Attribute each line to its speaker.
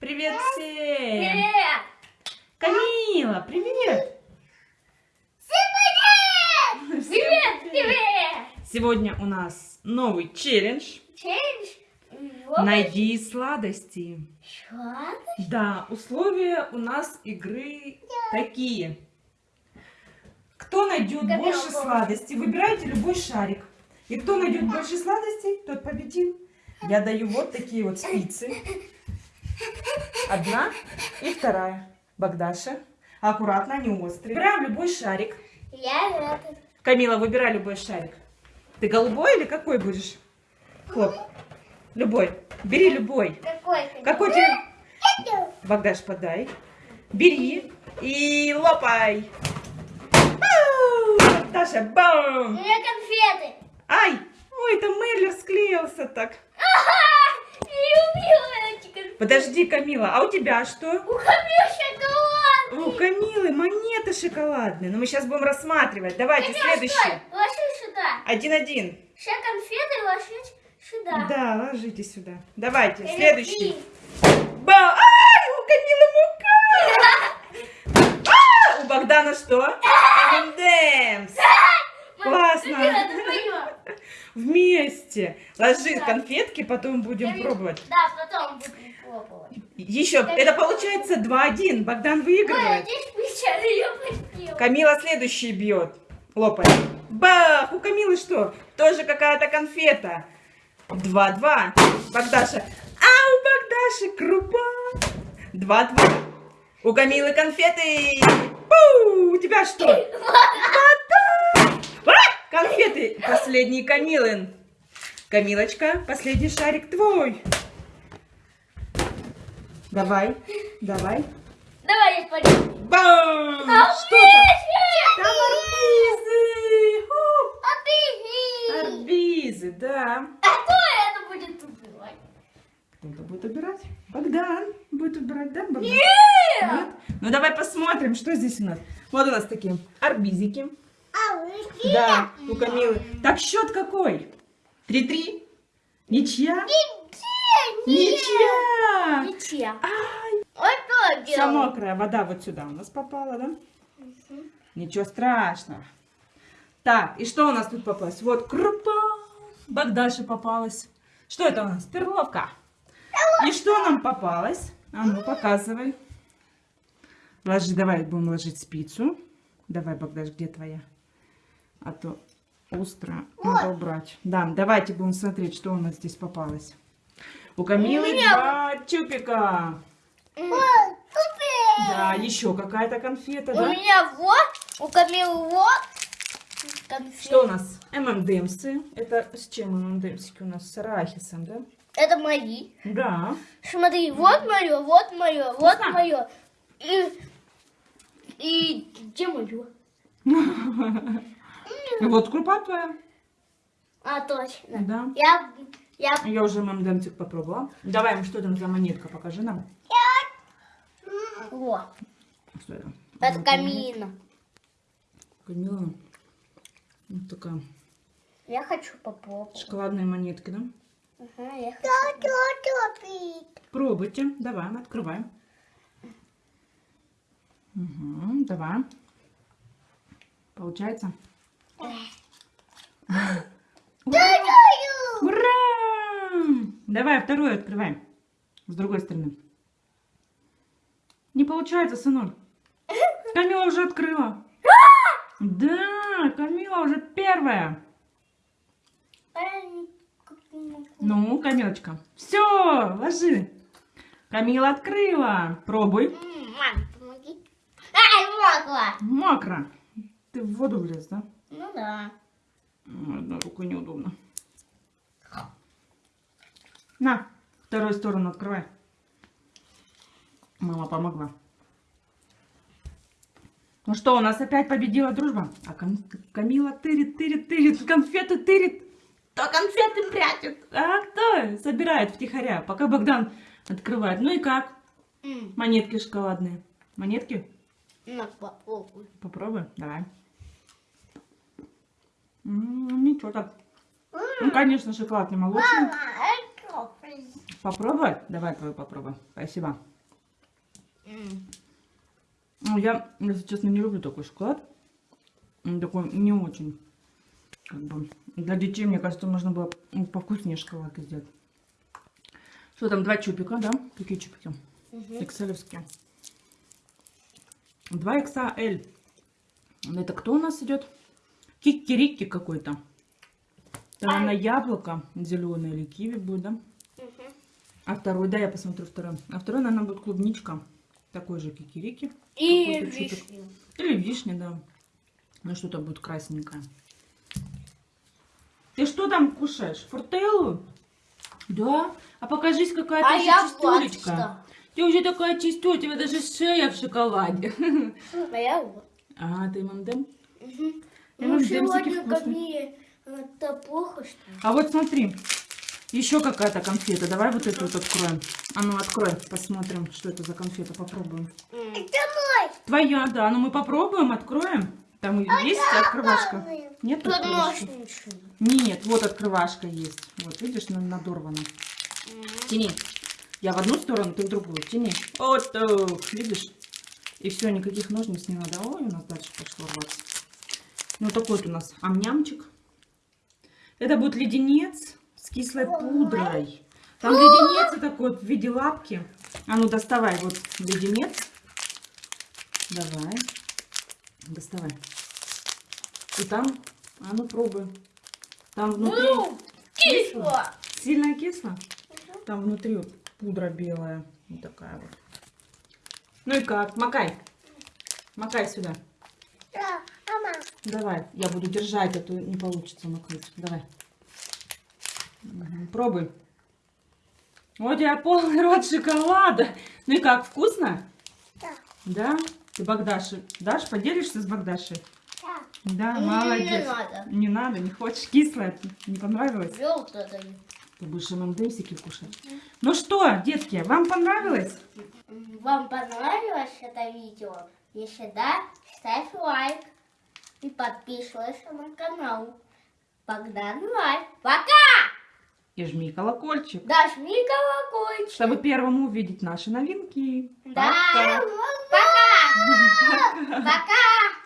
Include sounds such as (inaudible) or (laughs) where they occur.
Speaker 1: Привет всем!
Speaker 2: Привет!
Speaker 1: Камила, привет!
Speaker 2: Всем привет! Привет, привет!
Speaker 1: Сегодня у нас новый челлендж.
Speaker 2: Челлендж?
Speaker 1: Найди сладости.
Speaker 2: Что?
Speaker 1: Да, условия у нас игры такие. Кто найдет больше сладостей, выбирайте любой шарик. И кто найдет больше сладостей, тот победил. Я даю вот такие вот спицы. Одна и вторая. Богдаша. Аккуратно, они острые. Выбираем любой шарик.
Speaker 2: Я этот.
Speaker 1: Камила, выбирай любой шарик. Ты голубой или какой будешь? Хлоп. Любой. Бери любой.
Speaker 2: Какой ты?
Speaker 1: Какой тебе? Богдаш, подай. Бери и лопай. Ау! Богдаша,
Speaker 2: У
Speaker 1: бам!
Speaker 2: меня конфеты.
Speaker 1: Ай! Ой, там Мерлер склеился так.
Speaker 2: Ага! Не люблю эти конфеты.
Speaker 1: Подожди, Камила, а у тебя что?
Speaker 2: У меня шоколад.
Speaker 1: У Камилы монеты шоколадные. Но мы сейчас будем рассматривать. Давайте следующий.
Speaker 2: Стой, ложись сюда.
Speaker 1: Один-один.
Speaker 2: Все конфеты ложись сюда.
Speaker 1: Да, ложите сюда. Давайте,
Speaker 2: Или
Speaker 1: следующий.
Speaker 2: три.
Speaker 1: Ба! Ай, у Камилы мука! А, у Богдана что? (laughs) M&M's. Классно. Вместе. Ложи конфетки, потом будем
Speaker 2: Я
Speaker 1: пробовать.
Speaker 2: Да, потом будем пробовать.
Speaker 1: Еще, это получается 2-1. Богдан
Speaker 2: Ой,
Speaker 1: выигрывает.
Speaker 2: я хотела.
Speaker 1: Камила следующий бьет. Лопай. Бах! У Камилы что? Тоже какая-то конфета. 2-2. Богдаша. А у Богдаши крупа. 2-2. У Камилы конфеты. Пу! У тебя что? (laughs) Вода! Конфеты. Последний Камилин. Камилочка, последний шарик твой. Давай, давай.
Speaker 2: Давай я пойду.
Speaker 1: Бам!
Speaker 2: А
Speaker 1: Что там? Там арбизы!
Speaker 2: Обиди.
Speaker 1: Арбизы, да.
Speaker 2: А кто это будет убивать?
Speaker 1: Кто-то будет убирать. Богдан будет убирать, да, Богдан?
Speaker 2: Нет!
Speaker 1: Нет? Ну давай посмотрим, что здесь у нас. Вот у нас такие арбизики. Да, у Камилы. Так, счет какой? 3-3? Ничья? Ничья!
Speaker 2: Ничья.
Speaker 1: Ай,
Speaker 2: Ой, кто
Speaker 1: вся мокрая вода вот сюда у нас попала, да? Ничего страшного. Так, и что у нас тут попалось? Вот крупа. Богдаше попалась. Что это у нас? Перловка. И что нам попалось? А ну, показывай. Ложи, давай будем ложить спицу. Давай, Богдаш, где твоя? А то остро надо убрать. Да, давайте будем смотреть, что у нас здесь попалось. У Камилы два чупика. Да, еще какая-то конфета,
Speaker 2: У
Speaker 1: да?
Speaker 2: меня вот, у Камилы вот. конфет.
Speaker 1: Что у нас? ММДМсы. Это с чем ММДМсики у нас? С арахисом, да?
Speaker 2: Это мои.
Speaker 1: Да.
Speaker 2: Смотри, вот мое, вот мое, вот мое. И, и где мое? (laughs)
Speaker 1: И вот крупа твоя.
Speaker 2: А, точно.
Speaker 1: Да.
Speaker 2: Я, я,
Speaker 1: Я уже ММДМсик попробовала. Давай, что там за монетка, покажи нам.
Speaker 2: вот,
Speaker 1: Что это?
Speaker 2: это камина.
Speaker 1: Камила. Вот такая.
Speaker 2: Я хочу попробовать.
Speaker 1: Шоколадные монетки, да?
Speaker 2: Ага, я хочу.
Speaker 1: Пробуйте. Давай, открываем. Угу, давай. Получается? Ура! Давай вторую открываем. С другой стороны. Не получается, сынок. Камила уже открыла. Да, Камила уже первая. Ну, Камилочка. Все, ложи. Камила открыла. Пробуй.
Speaker 2: Мам, помоги. Ай, могла.
Speaker 1: Мокро. Ты в воду влез, да?
Speaker 2: Ну да.
Speaker 1: Одной рукой неудобно. На, вторую сторону открывай. Мама помогла. Ну что, у нас опять победила дружба? А Кам- Камила тырит, тырит, тырит, конфеты тырит. То конфеты прячет. А кто собирает втихаря, пока Богдан открывает. Ну и как?
Speaker 2: М,
Speaker 1: Монетки шоколадные. Монетки?
Speaker 2: На, попробуй.
Speaker 1: Попробуй, давай. Ничего так. Ну, конечно, шоколад не молочный. Попробовать? Давай твою попробуй. Спасибо. Ну, я, если честно, не люблю такой шоколад. Он такой не очень. Как бы. Для детей, мне кажется, можно было повкуснее шоколадки сделать. Что там, два чупика, да? Какие чупики?
Speaker 2: Мгм.
Speaker 1: Экселевские. Два XL. Это кто у нас идет? Кикирики какой-то. Там, наверное, яблоко зеленое или киви будет, да?
Speaker 2: Мгм.
Speaker 1: А второй, да, я посмотрю второй. А второй, наверное, будет клубничка. Такой же кикирики.
Speaker 2: И вишню.
Speaker 1: Или вишня, да. Ну, что-то будет красненькое. Ты что там кушаешь? Фортеллу? Да? А покажись, какая ты
Speaker 2: А я
Speaker 1: Ты уже такая чистюля, у тебя даже шея в шоколаде.
Speaker 2: А я вот.
Speaker 1: А, ты мандем?
Speaker 2: Мгм. Ну,
Speaker 1: всем
Speaker 2: сегодня ко мне это плохо, что ли?
Speaker 1: А вот смотри, еще какая-то конфета. Давай вот эту вот откроем. А ну, открой, посмотрим, что это за конфета, попробуем.
Speaker 2: М.
Speaker 1: Твоя, да, ну мы попробуем, откроем. Там и есть открывашка. Нет открывашки? Нет, вот открывашка есть. Вот, видишь, на- надорвана. Тяни. Я в одну сторону, ты в другую. Тяни. Вот так, видишь? И все, никаких ножниц не надо. Ой, у нас дальше пошло рваться. Ну, такой вот у нас амнямчик. Это будет леденец с кислой пудрой. Там леденец такой в виде лапки. А ну, доставай вот леденец. Давай. Доставай. И там, а ну, пробуй. Там внутри...
Speaker 2: Ну, кисло.
Speaker 1: Сильно кисло? Там внутри вот пудра белая. Вот такая вот. Ну и как? Макай. Макай сюда.
Speaker 2: Да.
Speaker 1: Давай. Я буду держать, а то не получится накрыть. Давай. Мгм, Пробуй. Вот у тебя полный рот шоколада. Ну и как, вкусно?
Speaker 2: Да.
Speaker 1: Да? Ты Богдаше дашь? Поделишься с Богдашей?
Speaker 2: Да.
Speaker 1: Да, молодец.
Speaker 2: не надо.
Speaker 1: Не надо, не хочешь. Кислое. Не понравилось?
Speaker 2: Желтое даю.
Speaker 1: Ты будешь ММДСики кушать. Ну что, детки, вам понравилось?
Speaker 2: Вам понравилось это видео? Если да, ставь лайк и подписывайся на канал. Богдан Лайк. Пока!
Speaker 1: И жми колокольчик,
Speaker 2: Дожми колокольчик.
Speaker 1: чтобы первым увидеть наши новинки.
Speaker 2: Да.
Speaker 1: Пока. (laughs)
Speaker 2: Пока. Пока.